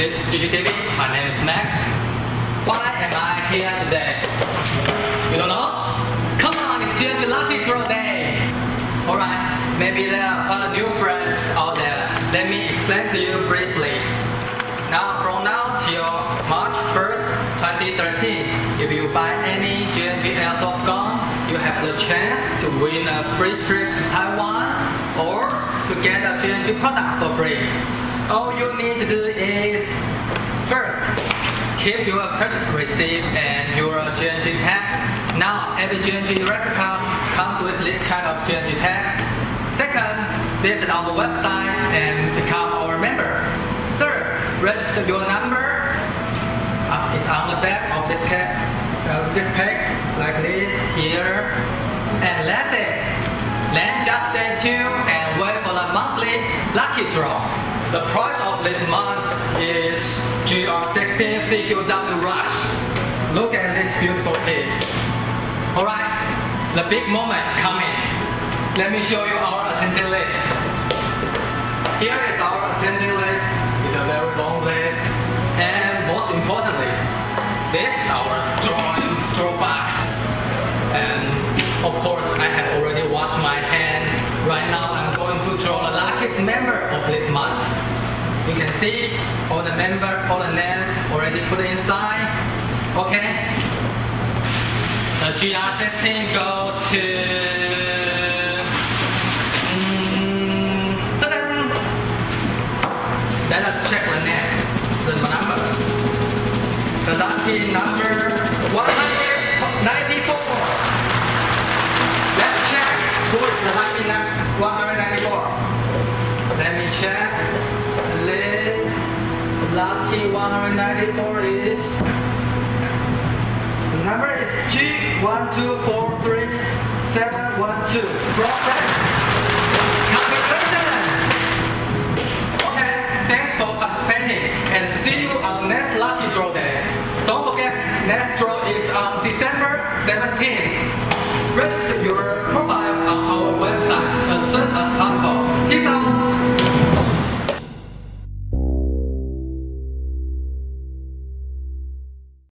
This is GGTV, my name is Mac. Why am I here today? You don't know? Come on, it's just Lucky Draw Day! Alright, maybe there are new friends out there. Let me explain to you briefly. Now, from now till March 1st, 2013, if you buy any G&G Airsoft gun, you have the chance to win a free trip to Taiwan or to get a G&G product for free. All you need to do is first, keep your purchase receipt and your G&G tag. Now, every G&G replica comes with this kind of G&G tag. Second, visit our website and become our member. Third, register your number. Uh, it's on the back of this pack, uh, this pack, like this here. And that's it. Then just stay tuned and wait for the monthly lucky draw. The price of this month is GR16 CQW Rush. Look at this beautiful piece. Alright, the big moment is coming. Let me show you our attendee list. Here is our attendee list. It's a very long list. And most importantly, this is our drawing draw box. And of course, I have already washed my hand. Right now, I'm going to draw the luckiest member of this month. You can see all the member, all the name already put inside. Okay. The GR16 goes to. Mm! Let us check the name, the number. The lucky number 194. G194 is? The number is G1243712. Process. Congratulations! Okay, thanks for participating and see you on next Lucky Draw Day. Don't forget, next draw is on December 17th. Register your